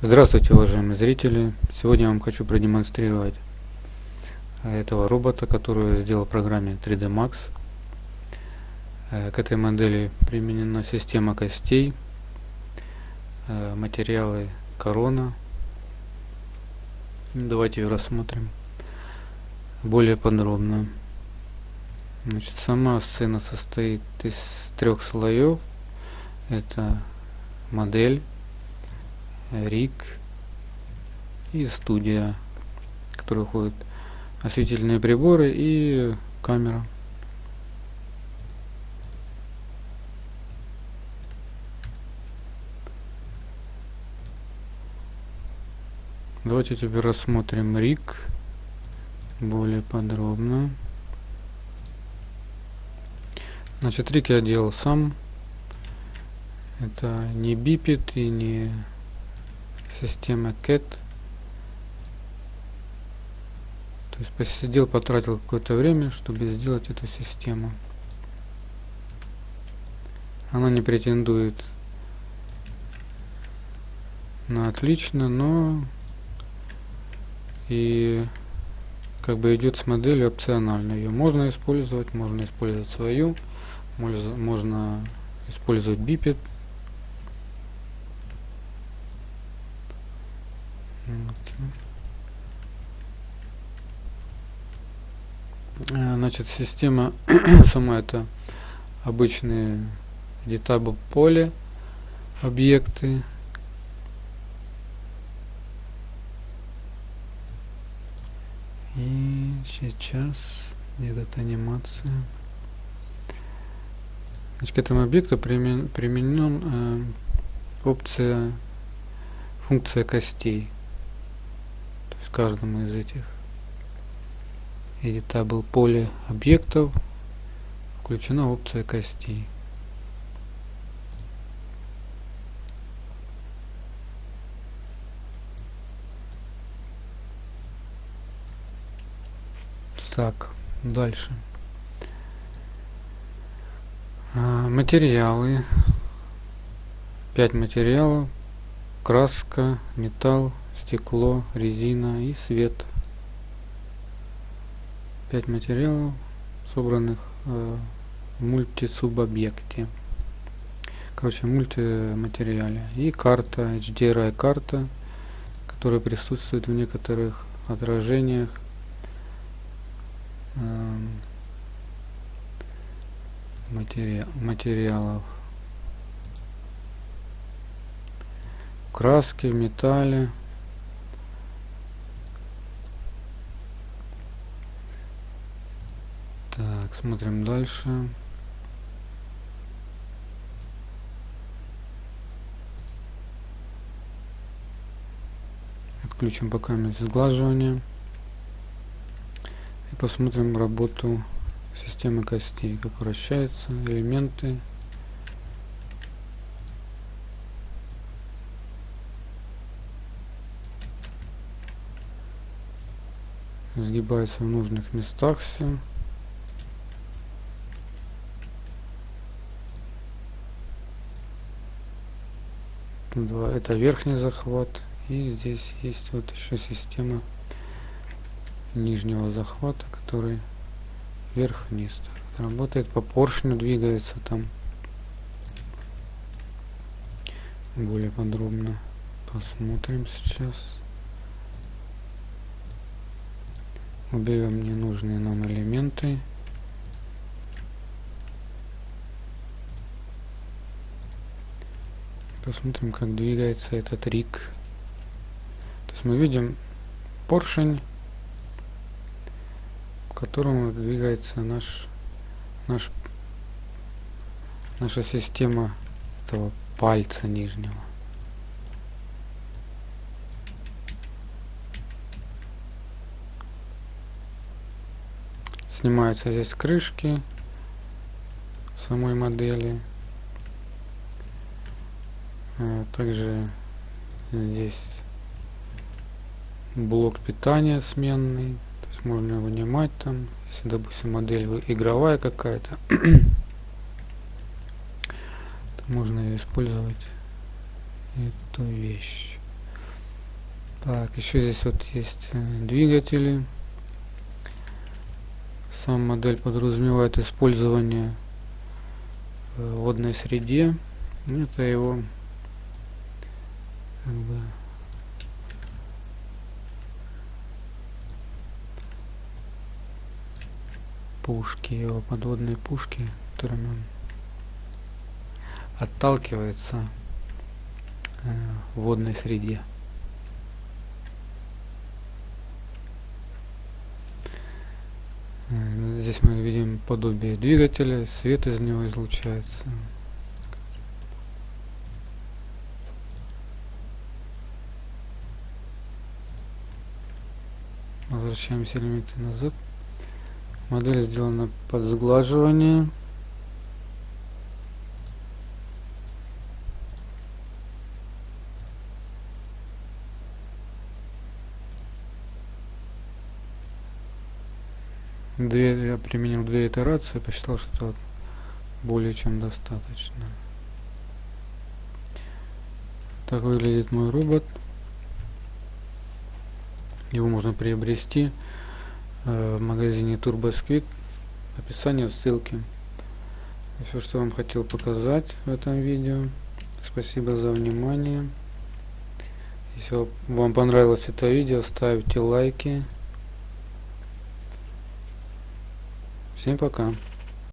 Здравствуйте, уважаемые зрители! Сегодня я вам хочу продемонстрировать этого робота, который я сделал в программе 3D Max. Э, к этой модели применена система костей, э, материалы корона. Давайте ее рассмотрим более подробно. Значит, сама сцена состоит из трех слоев. Это модель рик и студия, в которой входят осветительные приборы и камера. Давайте теперь рассмотрим рик более подробно. Значит, рик я делал сам. Это не бипит и не система cat то есть посидел потратил какое-то время чтобы сделать эту систему. Она не претендует на отлично но и как бы идет с моделью опционально ее можно использовать можно использовать свою можно, использовать бипет Э, значит, система сама это обычные editable поле, объекты. И сейчас идет анимация. Значит, к этому объекту примен, применен э, опция функция костей. Каждому из этих editable поле объектов включена опция костей. Так, дальше. А, материалы. Пять материалов. Краска, металл, стекло, резина и свет. 5 материалов, собранных э, в мультисубобъекте. Короче, мультиматериале. И карта, HDRI карта, которая присутствует в некоторых отражениях э, матери материалов. Краски в металле. Так, смотрим дальше. Отключим пока сглаживание. И посмотрим работу системы костей, как вращаются элементы. Сгибаются в нужных местах все. Два. Это верхний захват и здесь есть вот еще система нижнего захвата который вверх-вниз. Работает по поршню двигается там более подробно. Посмотрим сейчас. Уберем ненужные нам элементы посмотрим как двигается этот рик. То есть мы видим поршень к которому двигается наш наш наша система этого пальца нижнего. Снимаются здесь крышки самой модели также здесь блок питания сменный. То есть можно вынимать там, если, допустим, модель игровая какая-то, можно использовать эту вещь. Так, еще здесь вот есть э, двигатели. Сам модель подразумевает использование в э, водной среде. Это его как бы, пушки, его подводные пушки, которыми он отталкивается э, в водной среде. Э, здесь мы видим подобие двигателя, свет из него излучается. Возвращаемся элементы назад. Модель сделана под сглаживание. Две, я применил две итерации, посчитал, что более чем достаточно. Так выглядит мой робот. Его можно приобрести Э, в магазине TurboSquid. Описание в ссылке. Все, что вам хотел показать в этом видео. Спасибо за внимание. Если вам понравилось это видео, ставьте лайки. Всем пока.